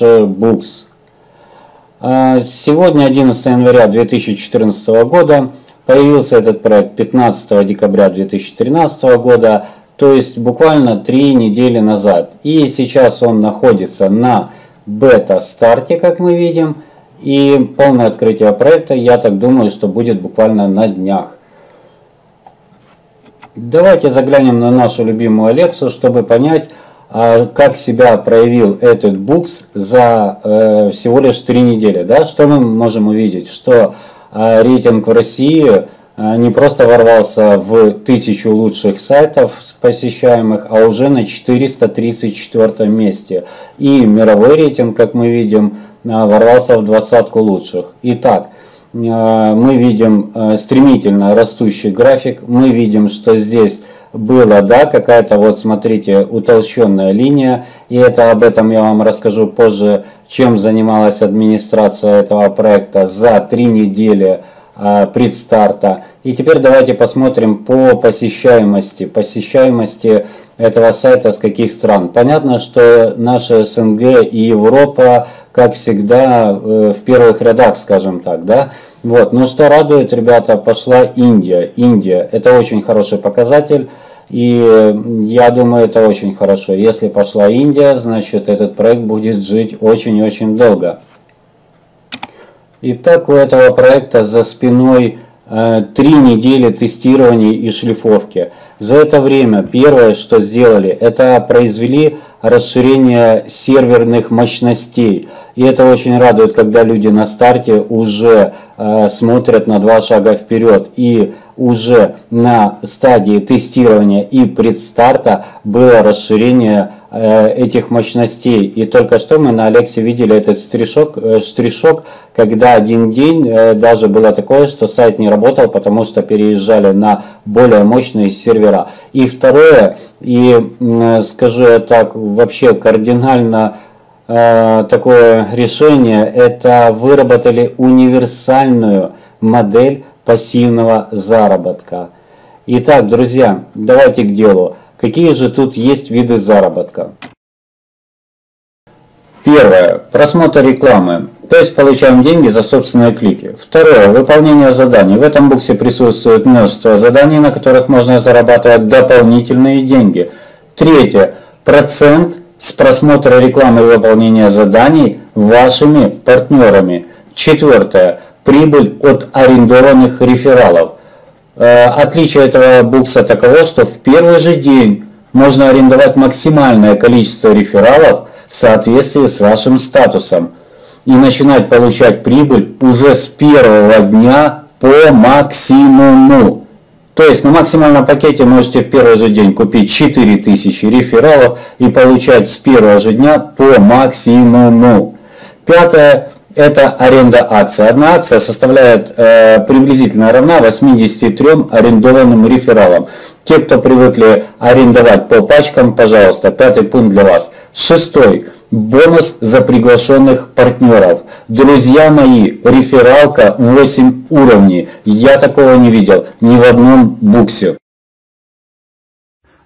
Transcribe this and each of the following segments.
Books. А, сегодня, 11 января 2014 года, появился этот проект 15 декабря 2013 года, то есть буквально три недели назад. И сейчас он находится на бета-старте, как мы видим, и полное открытие проекта, я так думаю, что будет буквально на днях. Давайте заглянем на нашу любимую Алексу, чтобы понять, как себя проявил этот букс за э, всего лишь 3 недели. Да? Что мы можем увидеть? Что э, рейтинг в России э, не просто ворвался в тысячу лучших сайтов посещаемых, а уже на 434 месте. И мировой рейтинг, как мы видим, ворвался в двадцатку лучших. Итак, мы видим стремительно растущий график, мы видим, что здесь было, да, какая-то вот, смотрите, утолщенная линия, и это об этом я вам расскажу позже, чем занималась администрация этого проекта за три недели а, предстарта. И теперь давайте посмотрим по посещаемости, посещаемости этого сайта с каких стран. Понятно, что наши СНГ и Европа, как всегда, э, в первых рядах, скажем так, да. Вот. Но что радует, ребята, пошла Индия. Индия – это очень хороший показатель. И я думаю, это очень хорошо. Если пошла Индия, значит этот проект будет жить очень-очень долго. Итак, у этого проекта за спиной э, три недели тестирования и шлифовки. За это время первое, что сделали, это произвели расширение серверных мощностей. И это очень радует, когда люди на старте уже э, смотрят на два шага вперед. И уже на стадии тестирования и предстарта было расширение э, этих мощностей. И только что мы на Алексе видели этот штришок, э, штришок, когда один день э, даже было такое, что сайт не работал, потому что переезжали на более мощные сервера. И второе, и скажу так, вообще кардинально такое решение, это выработали универсальную модель пассивного заработка. Итак, друзья, давайте к делу. Какие же тут есть виды заработка? Первое. Просмотр рекламы. То есть получаем деньги за собственные клики. Второе. Выполнение заданий. В этом буксе присутствует множество заданий, на которых можно зарабатывать дополнительные деньги. Третье. Процент с просмотра рекламы и выполнения заданий вашими партнерами. Четвертое прибыль от арендованных рефералов. Э, отличие этого букса таково, что в первый же день можно арендовать максимальное количество рефералов в соответствии с вашим статусом и начинать получать прибыль уже с первого дня по максимуму. То есть на максимальном пакете можете в первый же день купить 4000 рефералов и получать с первого же дня по максимуму. Пятое это аренда акций. Одна акция составляет э, приблизительно равна 83 арендованным рефералам. Те, кто привыкли арендовать по пачкам, пожалуйста, пятый пункт для вас. Шестой. Бонус за приглашенных партнеров. Друзья мои, рефералка 8 уровней. Я такого не видел ни в одном буксе.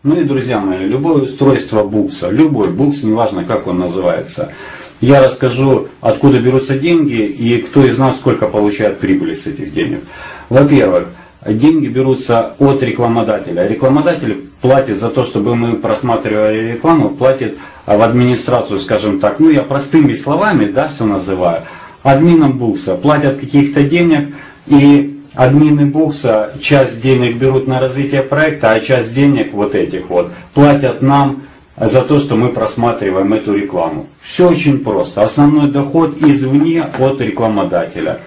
Ну и, друзья мои, любое устройство букса, любой букс, неважно как он называется, я расскажу, откуда берутся деньги и кто из нас сколько получает прибыли с этих денег. Во-первых, деньги берутся от рекламодателя. Рекламодатель платит за то, чтобы мы просматривали рекламу, платит в администрацию, скажем так, ну я простыми словами, да, все называю, админам букса, платят каких-то денег и админы букса часть денег берут на развитие проекта, а часть денег вот этих вот платят нам за то, что мы просматриваем эту рекламу. Все очень просто. Основной доход извне от рекламодателя.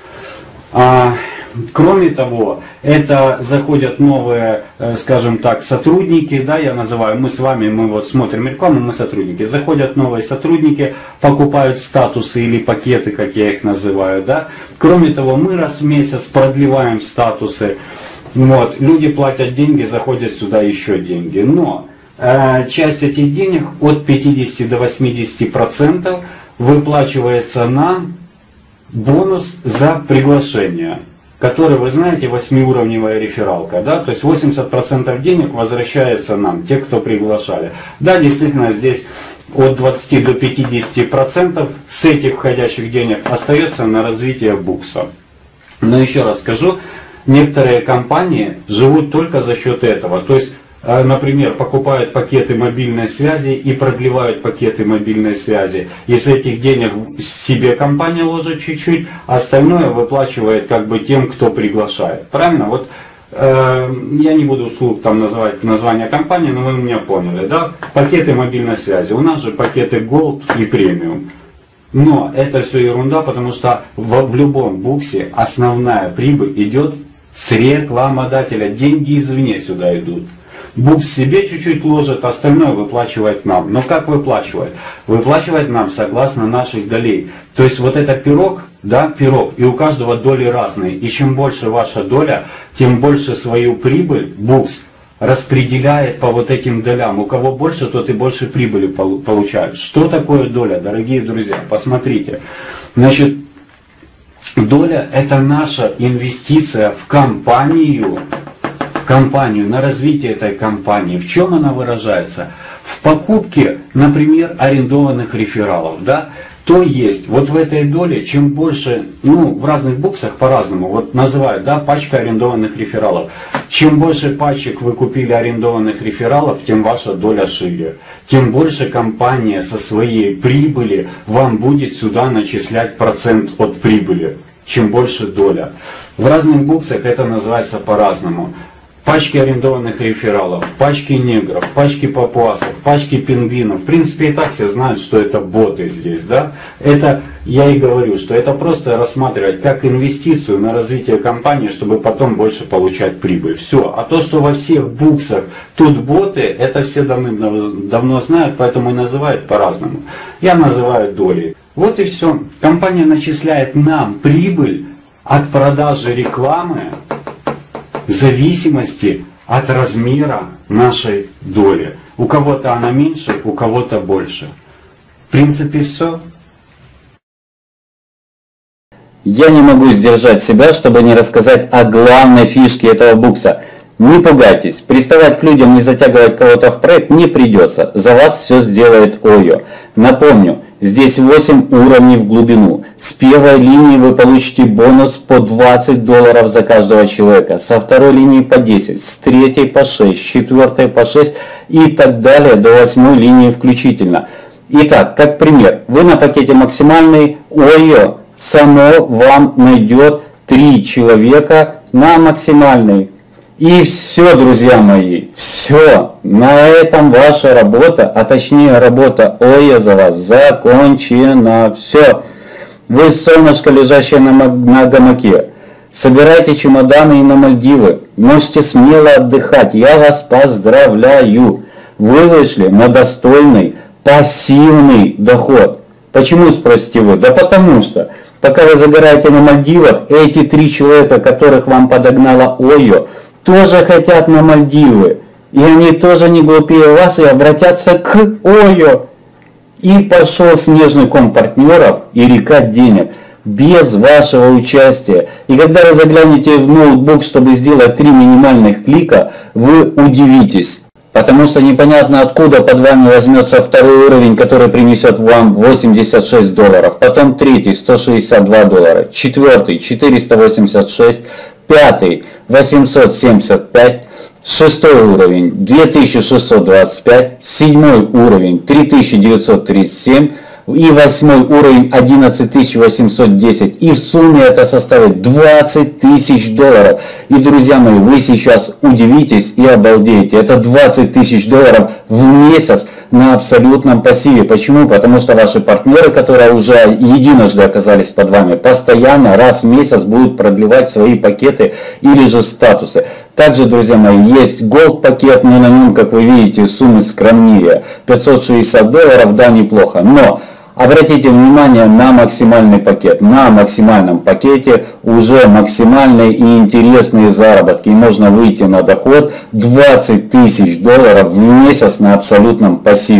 А, кроме того, это заходят новые, э, скажем так, сотрудники, да, я называю, мы с вами, мы вот смотрим рекламу, мы сотрудники. Заходят новые сотрудники, покупают статусы или пакеты, как я их называю, да. Кроме того, мы раз в месяц продлеваем статусы. Вот, люди платят деньги, заходят сюда еще деньги. Но часть этих денег от 50 до 80 процентов выплачивается на бонус за приглашение, который, вы знаете, восьмиуровневая рефералка, да, то есть 80% денег возвращается нам, те, кто приглашали. Да, действительно, здесь от 20 до 50 процентов с этих входящих денег остается на развитие букса. Но еще раз скажу, некоторые компании живут только за счет этого. То есть например, покупают пакеты мобильной связи и продлевают пакеты мобильной связи. Из этих денег себе компания ложит чуть-чуть, а остальное выплачивает как бы тем, кто приглашает. Правильно? Вот э, я не буду вслух там называть название компании, но вы меня поняли, да? Пакеты мобильной связи. У нас же пакеты Gold и Premium. Но это все ерунда, потому что в, в любом буксе основная прибыль идет с рекламодателя. Деньги извне сюда идут. Букс себе чуть-чуть ложит, остальное выплачивает нам. Но как выплачивает? Выплачивает нам согласно наших долей. То есть вот это пирог, да, пирог, и у каждого доли разные. И чем больше ваша доля, тем больше свою прибыль Букс распределяет по вот этим долям. У кого больше, тот и больше прибыли получает. Что такое доля, дорогие друзья? Посмотрите. Значит, доля это наша инвестиция в компанию, компанию, на развитие этой компании. В чем она выражается? В покупке, например, арендованных рефералов. Да? То есть, вот в этой доле, чем больше, ну, в разных буксах по-разному, вот называют, да, пачка арендованных рефералов. Чем больше пачек вы купили арендованных рефералов, тем ваша доля шире. Тем больше компания со своей прибыли вам будет сюда начислять процент от прибыли. Чем больше доля. В разных буксах это называется по-разному пачки арендованных рефералов, пачки негров, пачки папуасов, пачки пингвинов. В принципе, и так все знают, что это боты здесь, да? Это, я и говорю, что это просто рассматривать как инвестицию на развитие компании, чтобы потом больше получать прибыль. Все. А то, что во всех буксах тут боты, это все давно знают, поэтому и называют по-разному. Я называю долей. Вот и все. Компания начисляет нам прибыль от продажи рекламы в зависимости от размера нашей доли. У кого-то она меньше, у кого-то больше. В принципе, все. Я не могу сдержать себя, чтобы не рассказать о главной фишке этого букса. Не пугайтесь, приставать к людям, не затягивать кого-то в проект не придется. За вас все сделает ОЙО. Напомню, Здесь 8 уровней в глубину. С первой линии вы получите бонус по 20 долларов за каждого человека. Со второй линии по 10, с третьей по 6, с четвертой по 6 и так далее до восьмой линии включительно. Итак, как пример, вы на пакете максимальный ОЙО само вам найдет 3 человека на максимальный. И все, друзья мои, все. На этом ваша работа, а точнее работа ОЯ вас закончена. Все. Вы солнышко, лежащее на, на гамаке. Собирайте чемоданы и на Мальдивы. Можете смело отдыхать. Я вас поздравляю. Вы вышли на достойный пассивный доход. Почему, спросите вы? Да потому что, пока вы загораете на Мальдивах, эти три человека, которых вам подогнала ОЙО, тоже хотят на Мальдивы. И они тоже не глупее вас и обратятся к ОЙО. И пошел снежный ком партнеров и река денег без вашего участия. И когда вы заглянете в ноутбук, чтобы сделать три минимальных клика, вы удивитесь. Потому что непонятно откуда под вами возьмется второй уровень, который принесет вам 86 долларов, потом третий 162 доллара, четвертый 486, пятый 875, шестой уровень 2625, седьмой уровень 3937, и восьмой уровень 11810. И в сумме это составит 20 тысяч долларов. И, друзья мои, вы сейчас удивитесь и обалдеете. Это 20 тысяч долларов в месяц на абсолютном пассиве. Почему? Потому что ваши партнеры, которые уже единожды оказались под вами, постоянно раз в месяц будут продлевать свои пакеты или же статусы. Также, друзья мои, есть Gold пакет, но на нем, как вы видите, суммы скромнее. 560 долларов, да, неплохо. Но Обратите внимание на максимальный пакет. На максимальном пакете уже максимальные и интересные заработки. И можно выйти на доход 20 тысяч долларов в месяц на абсолютном пассиве.